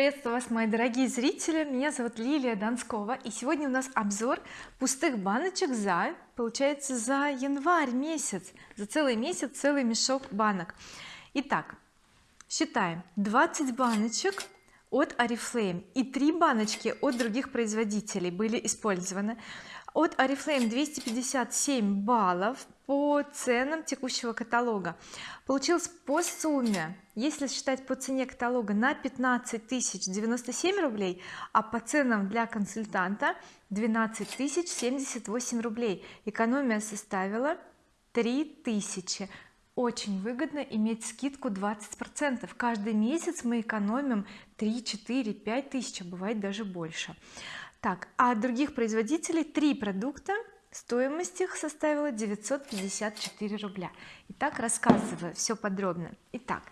приветствую вас мои дорогие зрители. Меня зовут Лилия Донскова и сегодня у нас обзор пустых баночек за получается за январь месяц за целый месяц целый мешок банок. Итак считаем. 20 баночек от oriflame и 3 баночки от других производителей были использованы от oriflame 257 баллов по ценам текущего каталога. Получилось по сумме если считать по цене каталога на 15 тысяч 97 рублей а по ценам для консультанта 12 тысяч 78 рублей. Экономия составила 3000 очень выгодно иметь скидку 20 процентов. Каждый месяц мы экономим 3 4 5 тысяч а бывает даже больше так а других производителей три продукта стоимость их составила 954 рубля. Итак рассказываю все подробно. Итак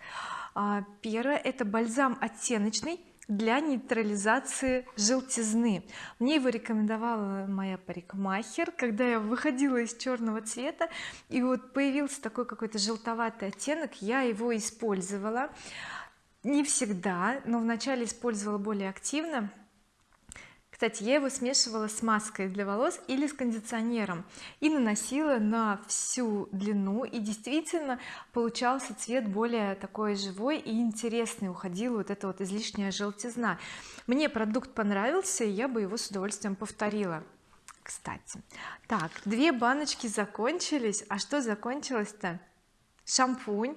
а, первое это бальзам оттеночный для нейтрализации желтизны. Мне его рекомендовала моя парикмахер. Когда я выходила из черного цвета и вот появился такой какой-то желтоватый оттенок я его использовала. Не всегда но вначале использовала более активно кстати я его смешивала с маской для волос или с кондиционером и наносила на всю длину и действительно получался цвет более такой живой и интересный уходила вот эта вот излишняя желтизна. Мне продукт понравился и я бы его с удовольствием повторила. Кстати так две баночки закончились. А что закончилось-то? Шампунь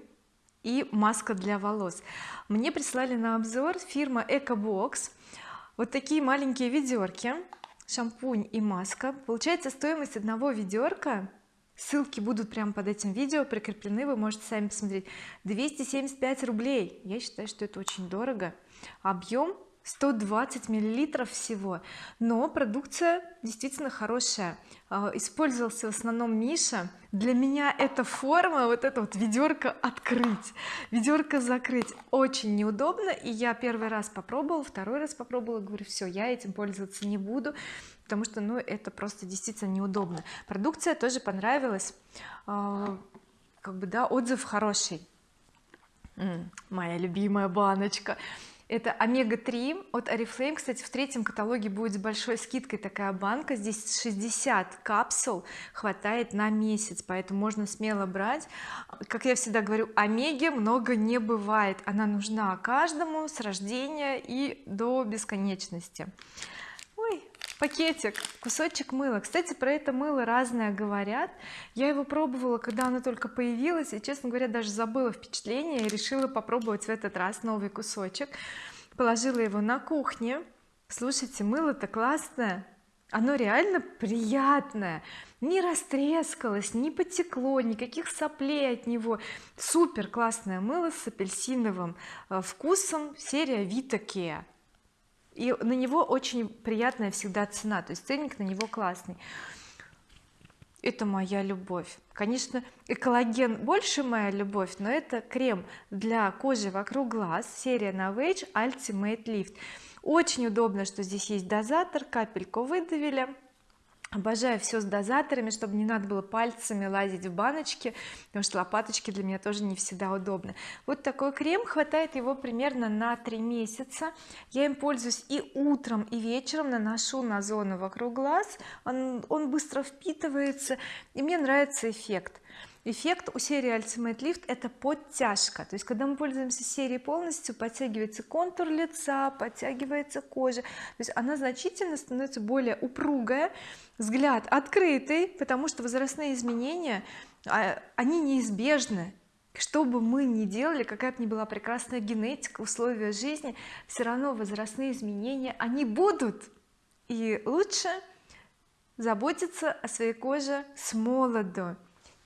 и маска для волос. Мне прислали на обзор фирма EcoBox вот такие маленькие ведерки шампунь и маска. Получается стоимость одного ведерка ссылки будут прямо под этим видео прикреплены вы можете сами посмотреть 275 рублей. Я считаю что это очень дорого. Объем 120 миллилитров всего. Но продукция действительно хорошая. А, использовался в основном Миша. Для меня эта форма вот это вот ведерко открыть ведерко закрыть очень неудобно. И я первый раз попробовала второй раз попробовала говорю все я этим пользоваться не буду потому что ну это просто действительно неудобно. Продукция тоже понравилась. А, как бы да отзыв хороший. Моя любимая баночка это омега-3 от oriflame. Кстати в третьем каталоге будет с большой скидкой такая банка. Здесь 60 капсул хватает на месяц поэтому можно смело брать. Как я всегда говорю омеги много не бывает. Она нужна каждому с рождения и до бесконечности пакетик кусочек мыла. Кстати про это мыло разное говорят. Я его пробовала когда оно только появилось и честно говоря даже забыла впечатление и решила попробовать в этот раз новый кусочек. Положила его на кухне. Слушайте мыло-то классное. Оно реально приятное. Не растрескалось не потекло никаких соплей от него. Супер классное мыло с апельсиновым э, вкусом серия Vita Care и на него очень приятная всегда цена то есть ценник на него классный. Это моя любовь. Конечно экологен больше моя любовь но это крем для кожи вокруг глаз серия Novage Ultimate Lift. Очень удобно что здесь есть дозатор капельку выдавили обожаю все с дозаторами чтобы не надо было пальцами лазить в баночки потому что лопаточки для меня тоже не всегда удобны. Вот такой крем хватает его примерно на 3 месяца. Я им пользуюсь и утром и вечером наношу на зону вокруг глаз. Он, он быстро впитывается и мне нравится эффект эффект у серии Ultimate Lift это подтяжка. То есть когда мы пользуемся серией полностью подтягивается контур лица подтягивается кожа. То есть она значительно становится более упругая взгляд открытый потому что возрастные изменения а, они неизбежны. Что бы мы ни делали какая бы ни была прекрасная генетика условия жизни все равно возрастные изменения они будут. И лучше заботиться о своей коже с молоду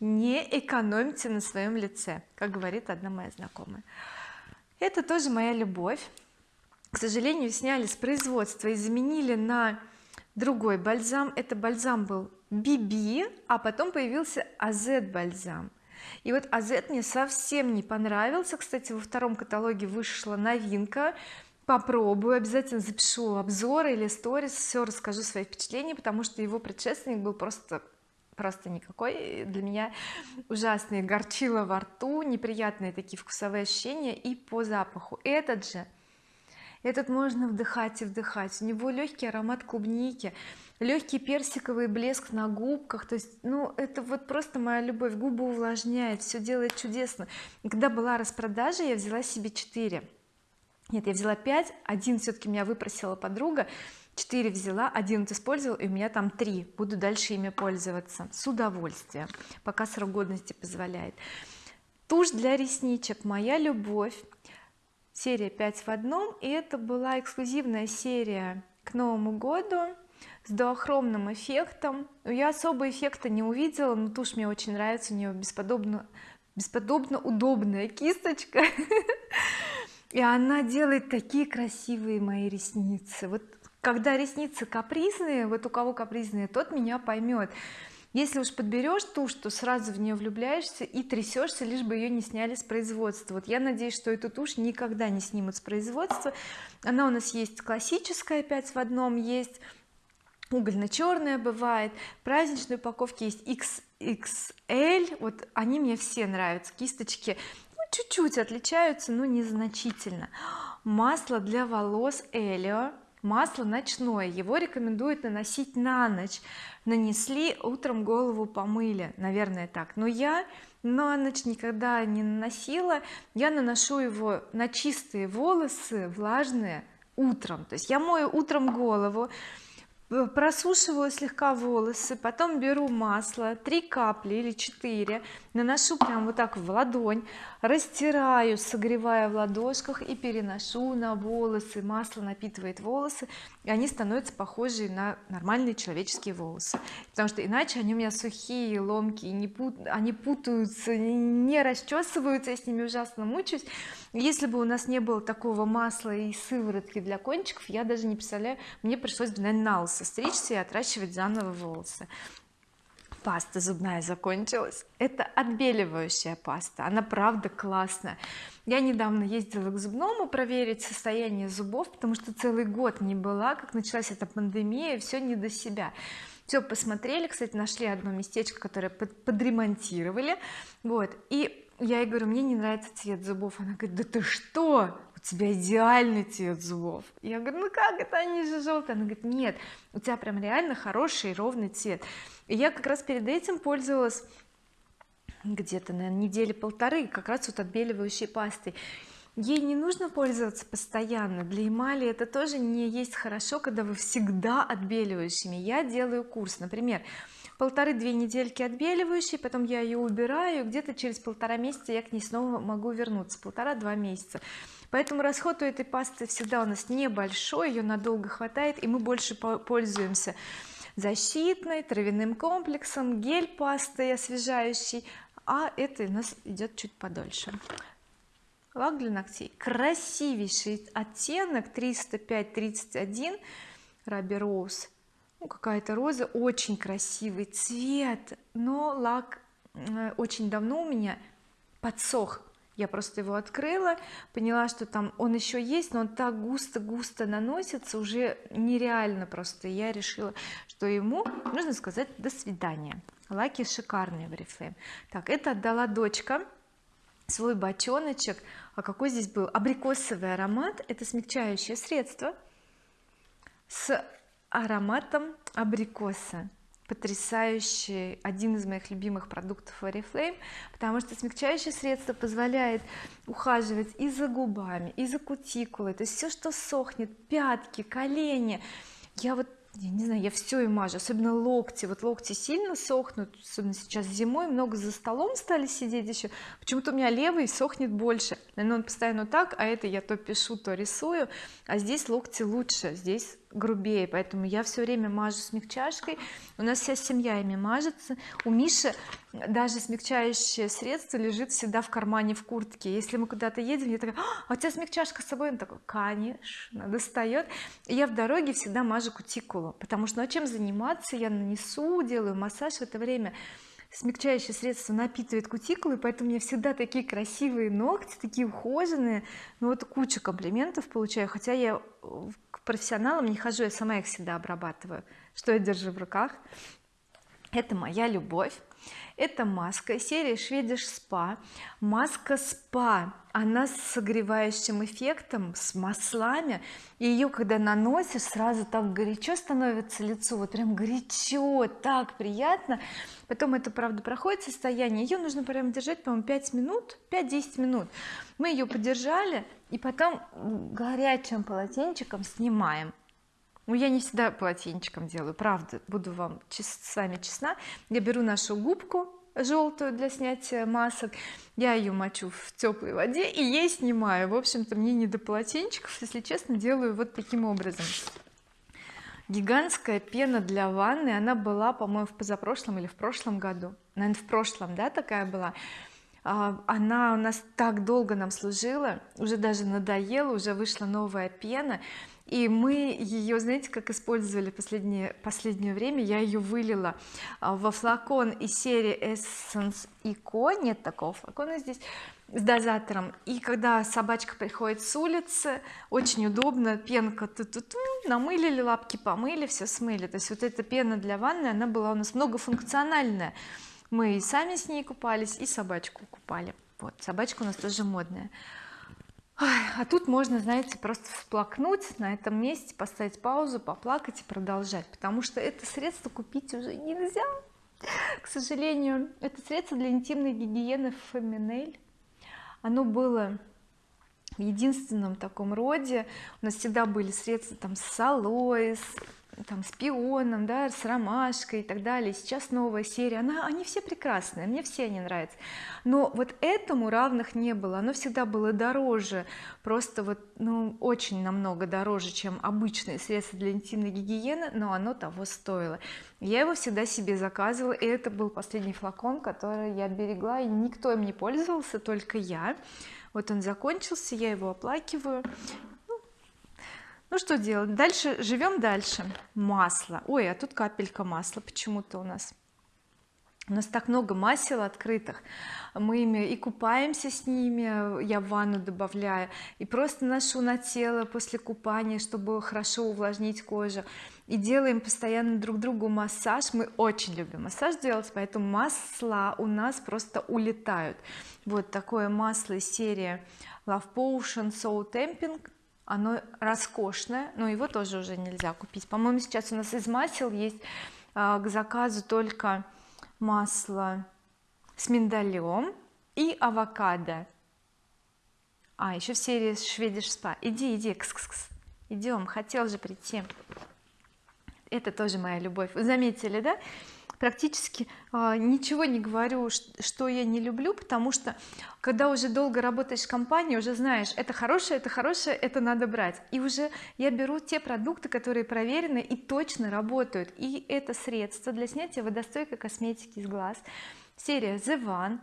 не экономьте на своем лице как говорит одна моя знакомая. Это тоже моя любовь. К сожалению сняли с производства и заменили на другой бальзам. Это бальзам был BB а потом появился AZ бальзам. И вот AZ мне совсем не понравился. Кстати во втором каталоге вышла новинка. Попробую обязательно запишу обзор или сторис все расскажу свои впечатления потому что его предшественник был просто просто никакой. Для меня ужасные горчило во рту неприятные такие вкусовые ощущения и по запаху. Этот же этот можно вдыхать и вдыхать. У него легкий аромат клубники легкий персиковый блеск на губках. То есть ну это вот просто моя любовь. Губы увлажняет все делает чудесно. Когда была распродажа я взяла себе 4 нет я взяла 5 один все-таки меня выпросила подруга 4 взяла один вот использовал и у меня там 3 буду дальше ими пользоваться. С удовольствием. Пока срок годности позволяет. Тушь для ресничек. Моя любовь серия 5 в одном и это была эксклюзивная серия к Новому году с дуохромным эффектом. Я особо эффекта не увидела но тушь мне очень нравится. У нее бесподобно бесподобно удобная кисточка. И она делает такие красивые мои ресницы. Вот когда ресницы капризные вот у кого капризные тот меня поймет если уж подберешь тушь то сразу в нее влюбляешься и трясешься лишь бы ее не сняли с производства. Вот я надеюсь что эту тушь никогда не снимут с производства. Она у нас есть классическая 5 в одном есть. Угольно-черная бывает. Праздничной упаковки есть XXL вот они мне все нравятся. Кисточки ну, чуть-чуть отличаются но незначительно. Масло для волос Элио масло ночное его рекомендуют наносить на ночь. Нанесли утром голову помыли наверное так. Но я на ночь никогда не наносила. Я наношу его на чистые волосы влажные утром. То есть я мою утром голову просушиваю слегка волосы потом беру масло 3 капли или 4 наношу прям вот так в ладонь растираю согревая в ладошках и переношу на волосы. Масло напитывает волосы и они становятся похожи на нормальные человеческие волосы. Потому что иначе они у меня сухие ломкие они путаются не расчесываются я с ними ужасно мучаюсь если бы у нас не было такого масла и сыворотки для кончиков я даже не представляю мне пришлось бы наверное на лысо стричься и отращивать заново волосы. Паста зубная закончилась. Это отбеливающая паста. Она правда классная. Я недавно ездила к зубному проверить состояние зубов потому что целый год не была как началась эта пандемия все не до себя. Все посмотрели кстати нашли одно местечко которое под, подремонтировали. Вот. И я ей говорю мне не нравится цвет зубов она говорит да ты что? У тебя идеальный цвет зубов я говорю ну как это? Они же желтые она говорит нет у тебя прям реально хороший ровный цвет и я как раз перед этим пользовалась где-то на недели полторы как раз вот отбеливающей пастой. Ей не нужно пользоваться постоянно. Для эмали это тоже не есть хорошо когда вы всегда отбеливающими. Я делаю курс. Например полторы-две недельки отбеливающей потом я ее убираю где-то через полтора месяца я к ней снова могу вернуться полтора-два месяца. Поэтому расход у этой пасты всегда у нас небольшой ее надолго хватает и мы больше пользуемся защитной травяным комплексом гель пастой освежающий а это у нас идет чуть подольше. Лак для ногтей. Красивейший оттенок 305-31 Ruby Rose какая-то роза очень красивый цвет но лак э, очень давно у меня подсох. Я просто его открыла поняла что там он еще есть но он так густо-густо наносится уже нереально просто. Я решила что ему нужно сказать до свидания лаки шикарные в Oriflame так это отдала дочка свой бочоночек. А какой здесь был? Абрикосовый аромат. Это смягчающее средство с ароматом абрикоса. Потрясающий один из моих любимых продуктов Oriflame потому что смягчающее средство позволяет ухаживать и за губами и за кутикулой. То есть все что сохнет пятки колени. Я вот я не знаю я все и мажу особенно локти. Вот локти сильно сохнут особенно сейчас зимой. Много за столом стали сидеть еще почему-то у меня левый сохнет больше. Наверное он постоянно так а это я то пишу то рисую. А здесь локти лучше. Здесь грубее поэтому я все время мажу смягчашкой. У нас вся семья ими мажется. У Миши даже смягчающее средство лежит всегда в кармане в куртке. Если мы куда-то едем я такая а у тебя смягчашка с собой? Он такой конечно достает и я в дороге всегда мажу кутикулу потому что ну а чем заниматься? Я нанесу делаю массаж в это время смягчающее средство напитывает кутикулы поэтому у меня всегда такие красивые ногти такие ухоженные. Ну вот куча комплиментов получаю хотя я к профессионалам не хожу я сама их всегда обрабатываю что я держу в руках. Это моя любовь это маска серии Swedish Spa маска спа. Она с согревающим эффектом с маслами. И ее когда наносишь сразу так горячо становится лицо. Вот прям горячо так приятно. Потом это правда проходит состояние. Ее нужно прям держать по-моему 5 минут 5-10 минут. Мы ее подержали и потом горячим полотенчиком снимаем ну я не всегда полотенчиком делаю правда буду вам с вами честна. Я беру нашу губку желтую для снятия масок я ее мочу в теплой воде и ей снимаю. В общем-то мне не до полотенчиков если честно делаю вот таким образом. Гигантская пена для ванны она была по-моему в позапрошлом или в прошлом году. Наверное в прошлом да такая была она у нас так долго нам служила уже даже надоела уже вышла новая пена. И мы ее знаете как использовали последнее последнее время? Я ее вылила а, во флакон из серии Essence Eco. Нет такого флакона здесь с дозатором. И когда собачка приходит с улицы очень удобно пенка ту -ту -ту, намылили лапки помыли все смыли. То есть вот эта пена для ванны она была у нас многофункциональная мы и сами с ней купались и собачку купали. Вот собачка у нас тоже модная. А тут можно знаете просто всплакнуть на этом месте поставить паузу поплакать и продолжать потому что это средство купить уже нельзя. К сожалению это средство для интимной гигиены Феминель. Оно было в единственном таком роде. У нас всегда были средства там с алоэ там с пионом да с ромашкой и так далее. Сейчас новая серия. Она они все прекрасные мне все они нравятся. Но вот этому равных не было. Оно всегда было дороже. Просто вот ну очень намного дороже чем обычные средства для интимной гигиены но оно того стоило. Я его всегда себе заказывала и это был последний флакон который я берегла и никто им не пользовался только я. Вот он закончился я его оплакиваю ну что делать? Дальше живем дальше. Масло. Ой а тут капелька масла. Почему-то у нас у нас так много масел открытых. Мы ими и купаемся с ними я в ванну добавляю и просто ношу на тело после купания чтобы хорошо увлажнить кожу. И делаем постоянно друг другу массаж. Мы очень любим массаж делать поэтому масла у нас просто улетают. Вот такое масло из серии Love Potion Soul Temping оно роскошное но его тоже уже нельзя купить. По-моему сейчас у нас из масел есть а, к заказу только масло с миндалем и авокадо. А еще в серии шведиш спа иди иди кс -кс -кс. идем. Хотел же прийти. Это тоже моя любовь. Заметили да практически а, ничего не говорю что я не люблю потому что когда уже долго работаешь в компании уже знаешь это хорошее это хорошее это надо брать. И уже я беру те продукты которые проверены и точно работают. И это средство для снятия водостойкой косметики из глаз. Серия The One.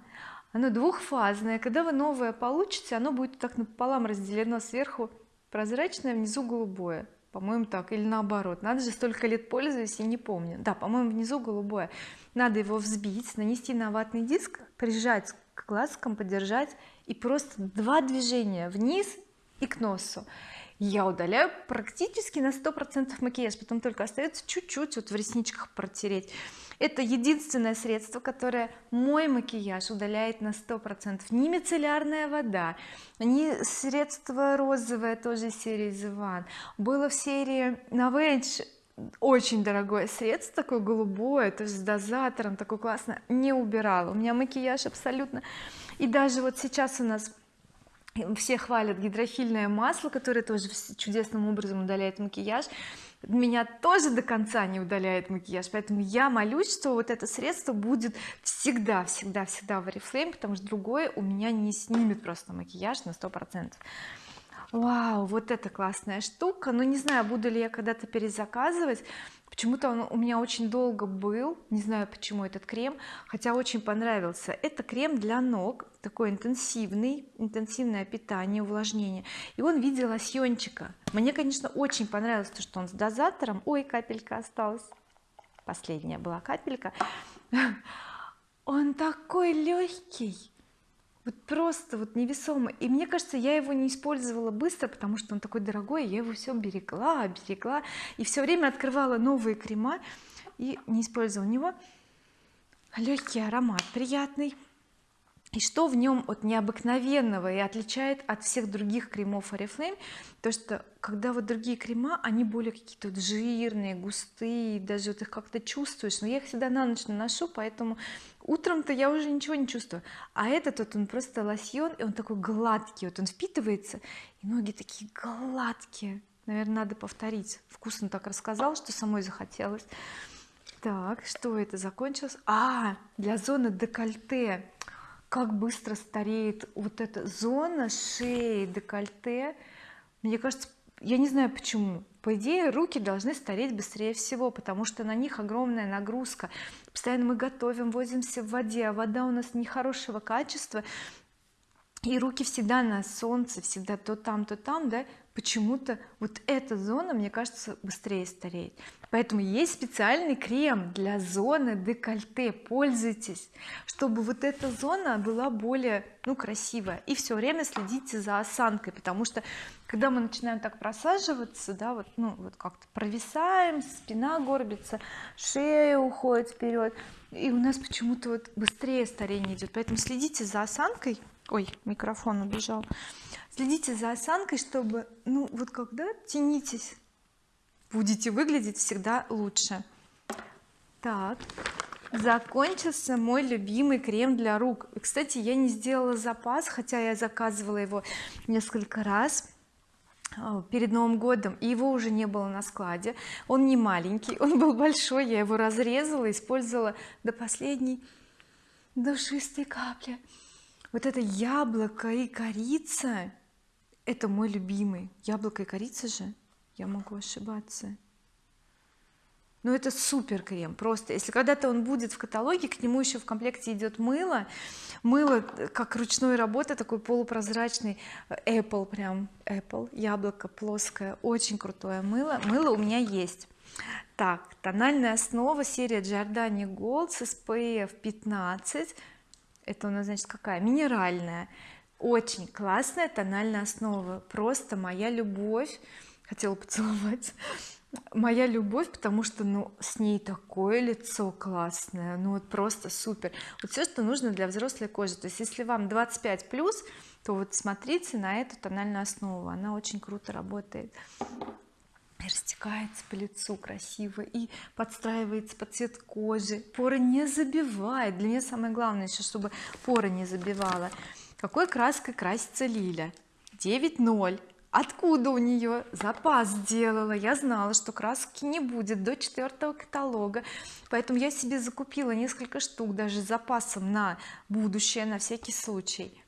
Оно двухфазное. Когда вы новое получите оно будет так напополам разделено сверху прозрачное внизу голубое по-моему так или наоборот. Надо же столько лет пользуюсь и не помню. Да по-моему внизу голубое. Надо его взбить нанести на ватный диск прижать к глазкам подержать и просто два движения вниз и к носу. Я удаляю практически на сто процентов макияж потом только остается чуть-чуть вот в ресничках протереть это единственное средство которое мой макияж удаляет на сто процентов. Не мицеллярная вода не средство розовое тоже серии The One. Было в серии Novage очень дорогое средство такое голубое то есть с дозатором такое классно не убирала. У меня макияж абсолютно. И даже вот сейчас у нас все хвалят гидрофильное масло которое тоже чудесным образом удаляет макияж меня тоже до конца не удаляет макияж поэтому я молюсь что вот это средство будет всегда всегда всегда в oriflame потому что другое у меня не снимет просто макияж на сто процентов. Вау вот это классная штука. Но не знаю буду ли я когда-то перезаказывать почему-то он у меня очень долго был не знаю почему этот крем хотя очень понравился. Это крем для ног такой интенсивный интенсивное питание увлажнение. И он в виде лосьончика. Мне конечно очень понравилось то что он с дозатором. Ой капелька осталась. Последняя была капелька. Он такой легкий вот просто вот невесомо. И мне кажется я его не использовала быстро потому что он такой дорогой я его все берегла берегла и все время открывала новые крема и не использовала него. Легкий аромат приятный. И что в нем от необыкновенного и отличает от всех других кремов oriflame то что когда вот другие крема они более какие-то вот жирные густые даже вот их как-то чувствуешь. Но я их всегда на ночь наношу поэтому утром-то я уже ничего не чувствую. А этот вот он просто лосьон и он такой гладкий вот он впитывается и ноги такие гладкие. Наверное надо повторить. Вкусно так рассказал что самой захотелось. Так что это закончилось? А для зоны декольте. Как быстро стареет вот эта зона шеи декольте. Мне кажется я не знаю почему по идее руки должны стареть быстрее всего потому что на них огромная нагрузка. Постоянно мы готовим возимся в воде а вода у нас нехорошего качества. И руки всегда на солнце всегда то там то там да почему-то вот эта зона мне кажется быстрее стареет. Поэтому есть специальный крем для зоны декольте. Пользуйтесь чтобы вот эта зона была более ну красивая. И все время следите за осанкой потому что когда мы начинаем так просаживаться да вот ну вот как-то провисаем спина горбится шея уходит вперед и у нас почему-то вот быстрее старение идет поэтому следите за осанкой ой микрофон убежал. Следите за осанкой чтобы ну вот когда тянитесь будете выглядеть всегда лучше. Так закончился мой любимый крем для рук. Кстати я не сделала запас хотя я заказывала его несколько раз а, перед Новым годом и его уже не было на складе. Он не маленький он был большой я его разрезала использовала до последней душистой капли вот это яблоко и корица это мой любимый. Яблоко и корица же? Я могу ошибаться. Но это супер крем просто. Если когда-то он будет в каталоге к нему еще в комплекте идет мыло. Мыло как ручной работы такой полупрозрачный Apple прям Apple. Яблоко плоское очень крутое мыло. Мыло у меня есть. Так тональная основа серия Giordani Gold с SPF 15 это у нас значит какая? Минеральная. Очень классная тональная основа. Просто моя любовь хотела поцеловать моя любовь потому что ну с ней такое лицо классное. Ну вот просто супер. Вот все что нужно для взрослой кожи. То есть если вам 25 плюс то вот смотрите на эту тональную основу. Она очень круто работает растекается по лицу красиво и подстраивается под цвет кожи. Поры не забивает. Для меня самое главное еще чтобы поры не забивала. Какой краской красится Лиля? 9.0 откуда у нее запас сделала? Я знала что краски не будет до четвертого каталога. Поэтому я себе закупила несколько штук даже с запасом на будущее на всякий случай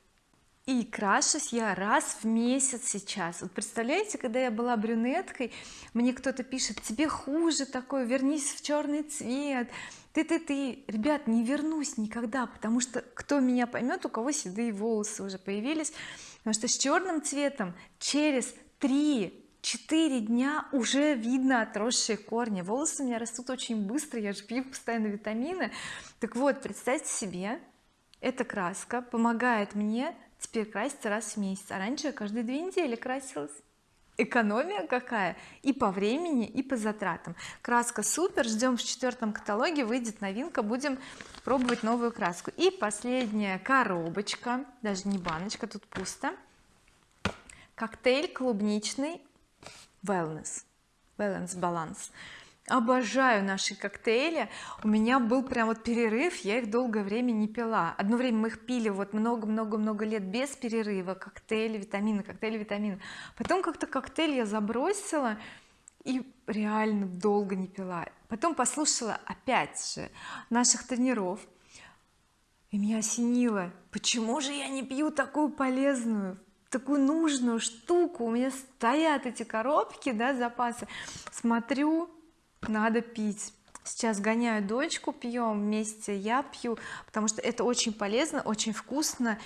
и крашусь я раз в месяц сейчас. Вот представляете когда я была брюнеткой мне кто-то пишет тебе хуже такой вернись в черный цвет ты ты ты ребят не вернусь никогда потому что кто меня поймет у кого седые волосы уже появились. Потому что с черным цветом через 3-4 дня уже видно отросшие корни. Волосы у меня растут очень быстро я же пью постоянно витамины. Так вот представьте себе эта краска помогает мне теперь краситься раз в месяц. А раньше я каждые две недели красилась. Экономия какая! И по времени и по затратам. Краска супер ждем в четвертом каталоге выйдет новинка будем пробовать новую краску. И последняя коробочка даже не баночка тут пусто. Коктейль клубничный wellness. Balance. баланс обожаю наши коктейли. У меня был прям вот перерыв я их долгое время не пила. Одно время мы их пили вот много-много-много лет без перерыва. Коктейли витамины коктейли витамины. Потом как-то коктейль я забросила и реально долго не пила. Потом послушала опять же наших тренеров. И меня осенило почему же я не пью такую полезную такую нужную штуку? У меня стоят эти коробки да запасы. Смотрю надо пить. Сейчас гоняю дочку пьем вместе я пью потому что это очень полезно очень вкусно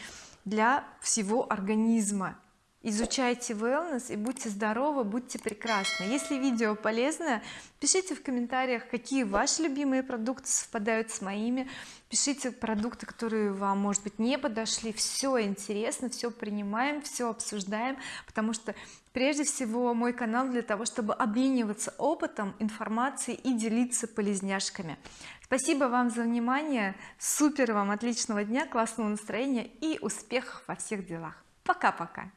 для всего организма изучайте wellness и будьте здоровы будьте прекрасны. Если видео полезное пишите в комментариях какие ваши любимые продукты совпадают с моими. Пишите продукты которые вам может быть не подошли. Все интересно все принимаем все обсуждаем потому что прежде всего мой канал для того чтобы обмениваться опытом информацией и делиться полезняшками. Спасибо вам за внимание. Супер вам отличного дня классного настроения и успехов во всех делах. Пока-пока